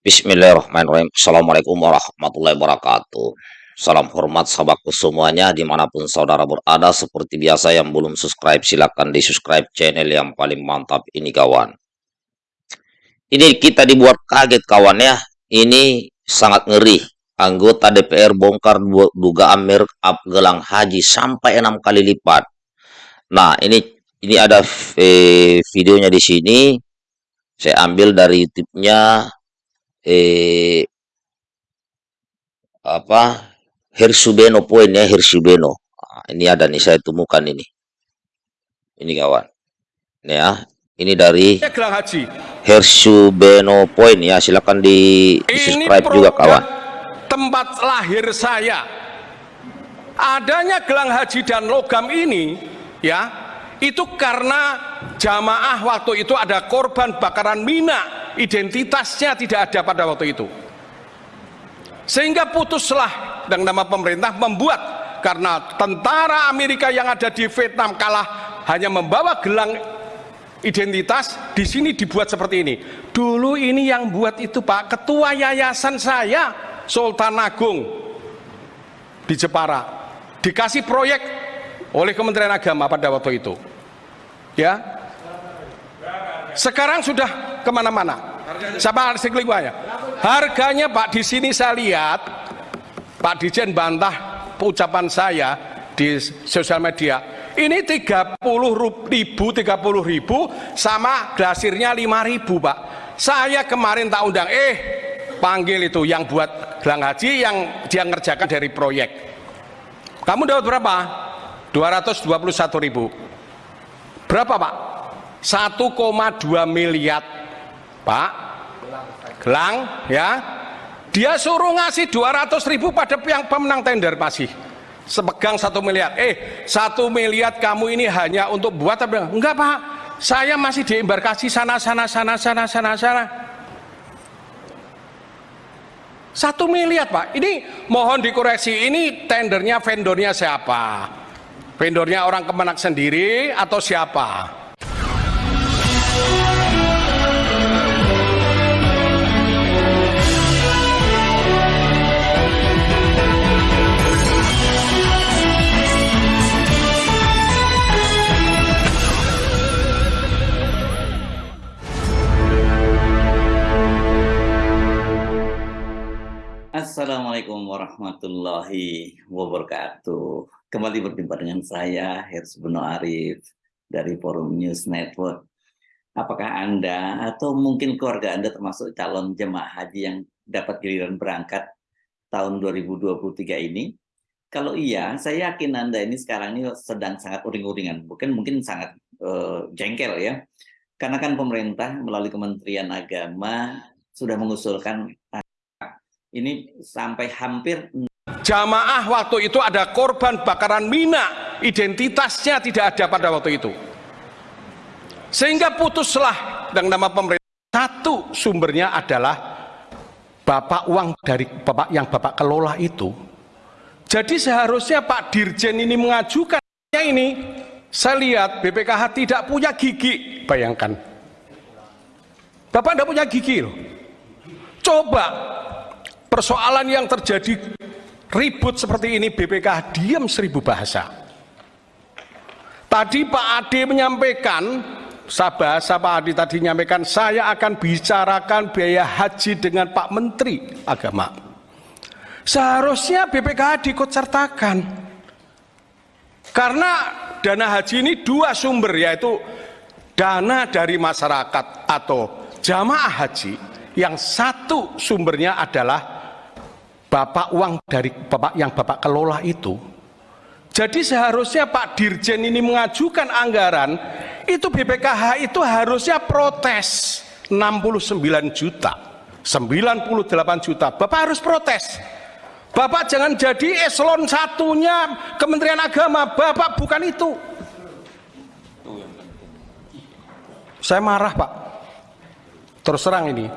Bismillahirrahmanirrahim. Assalamualaikum warahmatullahi wabarakatuh. Salam hormat sahabatku semuanya di mana pun saudara berada. Seperti biasa yang belum subscribe silahkan di subscribe channel yang paling mantap ini kawan. Ini kita dibuat kaget kawan ya. Ini sangat ngeri. Anggota DPR bongkar dugaan merek gelang haji sampai enam kali lipat. Nah ini ini ada eh, videonya di sini. Saya ambil dari YouTube-nya eh apa? Hersubeno poinnya Hersubeno nah, ini ada nih saya temukan ini. Ini kawan. Ini ya ini dari Hersubeno poin ya silakan di, di subscribe juga kawan. tempat lahir saya. Adanya gelang haji dan logam ini ya itu karena jamaah waktu itu ada korban bakaran mina identitasnya tidak ada pada waktu itu. Sehingga putuslah dengan nama pemerintah membuat karena tentara Amerika yang ada di Vietnam kalah hanya membawa gelang identitas di sini dibuat seperti ini. Dulu ini yang buat itu Pak ketua yayasan saya Sultan Agung di Jepara. Dikasih proyek oleh Kementerian Agama pada waktu itu ya sekarang sudah ke mana-mana artikel ya? Harganya Pak di sini saya lihat Pak Dijen bantah ucapan saya di sosial media. Ini 30 ribu, 30 ribu sama glasirnya 5 ribu Pak. Saya kemarin tak undang, eh panggil itu yang buat gelang haji yang dia ngerjakan dari proyek. Kamu dapat berapa? 221 ribu. Berapa Pak? 1,2 miliar. Pak? Gelang ya. Dia suruh ngasih 200 ribu pada yang pemenang tender masih sepegang satu miliar. Eh satu miliar kamu ini hanya untuk buat apa? Enggak pak. Saya masih di embarkasi sana sana sana sana sana sana. Satu miliar pak. Ini mohon dikoreksi ini tendernya vendornya siapa vendornya orang kemenak sendiri atau siapa Assalamualaikum warahmatullahi wabarakatuh. Kembali berjumpa dengan saya, Hirs Beno Arif, dari Forum News Network. Apakah Anda atau mungkin keluarga Anda termasuk calon jemaah haji yang dapat giliran berangkat tahun 2023 ini? Kalau iya, saya yakin Anda ini sekarang ini sedang sangat uring-uringan, bukan mungkin sangat uh, jengkel ya. Karena kan pemerintah melalui Kementerian Agama sudah mengusulkan ini sampai hampir jamaah waktu itu ada korban bakaran mina identitasnya tidak ada pada waktu itu. Sehingga putuslah dengan nama pemerintah. Satu sumbernya adalah bapak uang dari bapak yang bapak kelola itu. Jadi seharusnya Pak Dirjen ini mengajukan. Ini saya lihat BPKH tidak punya gigi. Bayangkan. Bapak tidak punya gigi loh. Coba persoalan yang terjadi ribut seperti ini BPK diam seribu bahasa. Tadi Pak Ade menyampaikan Sabah, Pak Ade tadi menyampaikan saya akan bicarakan biaya haji dengan Pak Menteri Agama. Seharusnya BPK diikut sertakan. Karena dana haji ini dua sumber yaitu dana dari masyarakat atau jamaah haji yang satu sumbernya adalah bapak uang dari bapak yang bapak kelola itu. Jadi seharusnya Pak Dirjen ini mengajukan anggaran itu BPKH itu harusnya protes 69 juta. 98 juta. Bapak harus protes. Bapak jangan jadi eselon satunya Kementerian Agama. Bapak bukan itu. Saya marah Pak. Terus terang ini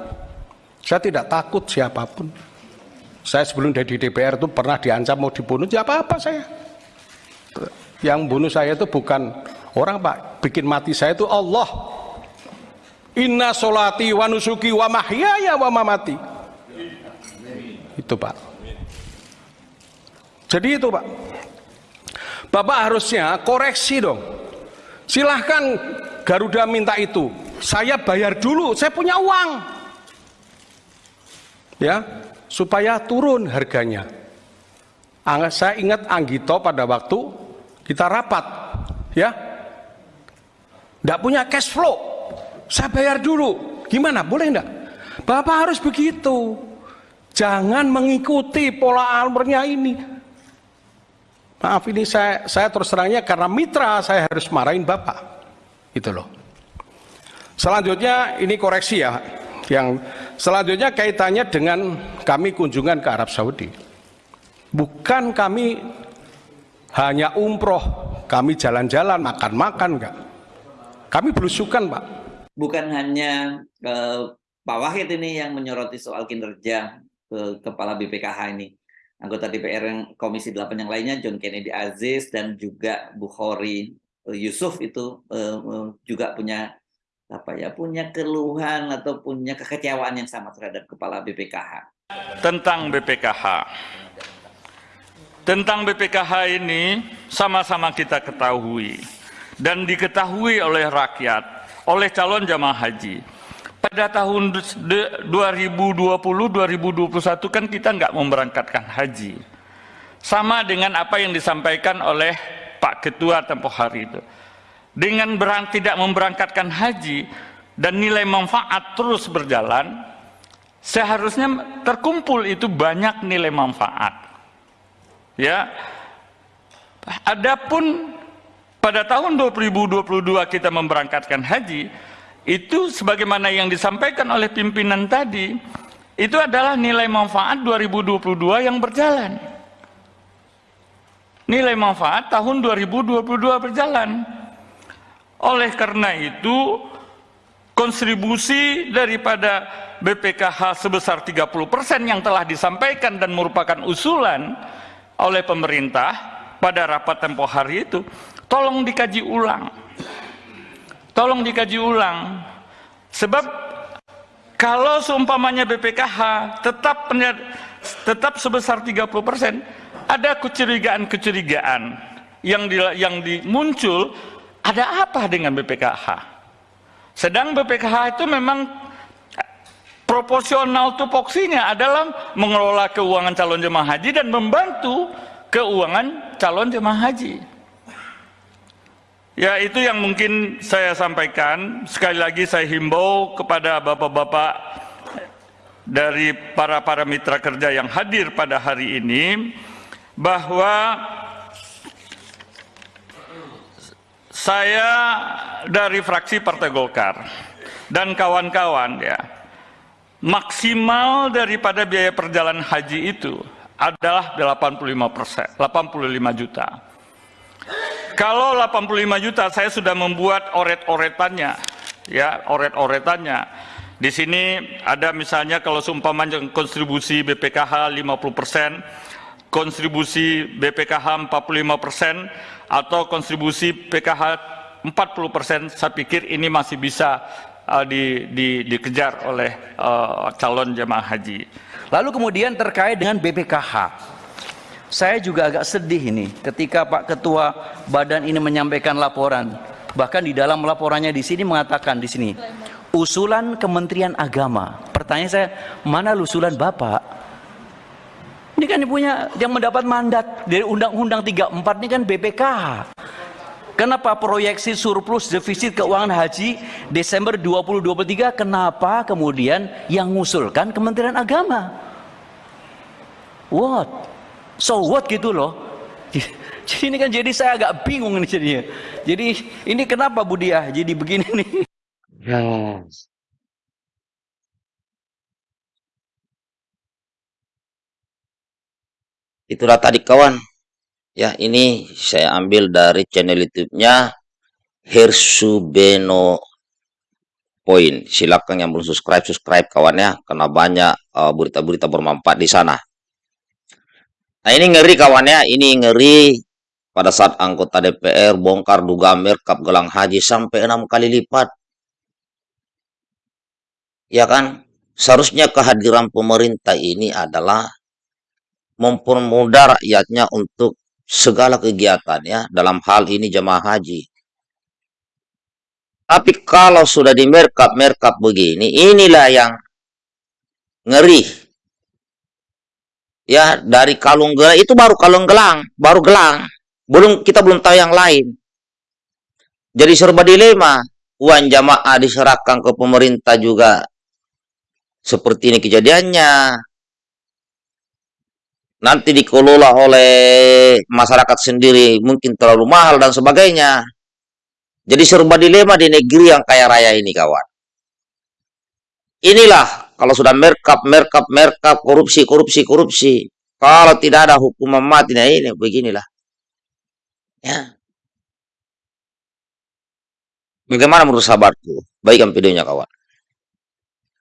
saya tidak takut siapa pun saya sebelum dari DPR itu pernah diancam mau dibunuh, ya apa-apa saya. Yang bunuh saya itu bukan orang pak, bikin mati saya itu Allah. Inna solati wa nusuki wa mahyaya wa mamati. Itu Pak. Jadi itu Pak. Bapak harusnya koreksi dong. Silahkan Garuda minta itu. Saya bayar dulu, saya punya uang. Ya, supaya turun harganya. Saya ingat Anggito pada waktu kita rapat, ya. Tidak punya cash flow, saya bayar dulu. Gimana? Boleh enggak? Bapak harus begitu. Jangan mengikuti pola almernya ini. Maaf ini saya saya terus terangnya karena mitra saya harus marahin Bapak. Itu loh. Selanjutnya ini koreksi ya. Yang selanjutnya kaitannya dengan kami kunjungan ke Arab Saudi. Bukan kami hanya umroh, kami jalan-jalan, makan-makan enggak. Kami belusukan, Pak. Bukan hanya eh, Pak Wahid ini yang menyoroti soal kinerja ke kepala BPKH ini anggota DPR yang Komisi 8 yang lainnya John Kennedy Aziz dan juga Bukhari eh, Yusuf itu uh, juga punya apa ya punya keluhan atau punya kekecewaan yang sama terhadap kepala BPKH tentang BPKH tentang BPKH ini sama-sama kita ketahui dan diketahui oleh rakyat oleh calon jamaah haji pada tahun 2020-2021 kan kita nggak memberangkatkan haji. Sama dengan apa yang disampaikan oleh Pak Ketua tempoh hari itu. Dengan berang, tidak memberangkatkan haji dan nilai manfaat terus berjalan, seharusnya terkumpul itu banyak nilai manfaat. Ya, Adapun pada tahun 2022 kita memberangkatkan haji, itu sebagaimana yang disampaikan oleh pimpinan tadi itu adalah nilai manfaat 2022 yang berjalan. Nilai manfaat tahun 2022 berjalan oleh karena itu kontribusi daripada BPKH sebesar 30% yang telah disampaikan dan merupakan usulan oleh pemerintah pada rapat tempoh hari itu tolong dikaji ulang. Tolong dikaji ulang. Sebab kalau seumpamanya BPKH tetap tetap sebesar 30 persen ada kecurigaan-kecurigaan yang di, yang dimuncul ada apa dengan BPKH sedang BPKH itu memang proporsional tupoksinya adalah mengelola keuangan calon jemaah haji dan membantu keuangan calon jemaah haji Ya itu yang mungkin saya sampaikan. Sekali lagi saya himbau kepada bapak-bapak dari para-para mitra kerja yang hadir pada hari ini bahwa saya dari fraksi Partai Golkar dan kawan-kawan ya maksimal daripada biaya perjalanan haji itu adalah 85 persen, 85 juta. Kalau 85 juta saya sudah membuat oret-oretannya, ya oret-oretannya. Di sini ada misalnya kalau seumpamanya kontribusi BPKH 50 persen, kontribusi BPKH 45 persen, atau kontribusi PKH 40 persen, saya pikir ini masih bisa uh, di, di, dikejar oleh uh, calon jemaah haji. Lalu kemudian terkait dengan BPKH, saya juga agak sedih ini ketika Pak Ketua Badan ini menyampaikan laporan. Bahkan di dalam laporannya di sini mengatakan di sini usulan Kementerian Agama. Pertanyaan saya, mana usulan Bapak? Ini punya yang mendapat mandat dari Undang-Undang 34 ini kan BPKH. Kenapa proyeksi surplus defisit keuangan haji Desember 2023 kenapa kemudian yang mengusulkan Kementerian Agama? What? so what gitu loh jadi ini kan jadi saya agak bingung nih jadinya jadi ini kenapa Budiah jadi begini nih yes. Itulah tadi kawan. Ya ini saya ambil dari channel YouTube-nya Hersubeno Point. Silakan yang belum subscribe subscribe kawannya karena banyak uh, berita-berita uh, bermanfaat di sana. Nah ini ngeri kawannya, ini ngeri. Pada saat anggota DPR bongkar duga merkap gelang haji sampai enam kali lipat. ya kan? Seharusnya kehadiran pemerintah ini adalah mempermudah rakyatnya untuk segala kegiatannya dalam hal ini jemaah haji. Tapi kalau sudah di merkap-merkap begini, inilah yang ngeri. Ya, dari kalung gelang itu baru kalung gelang, baru gelang. Belum kita belum tahu yang lain. Jadi serba dilema. Uang jamaah diserahkan ke pemerintah juga seperti ini kejadiannya. Nanti dikelola oleh masyarakat sendiri, mungkin terlalu mahal dan sebagainya. Jadi serba dilema di negeri yang kaya raya ini, kawan. Inilah kalau sudah merkap, merkap, merkap, korupsi, korupsi, korupsi. Kalau tidak ada hukuman mati, nah ini beginilah. Ya. Bagaimana menurut sahabatku? Baikkan videonya, kawan.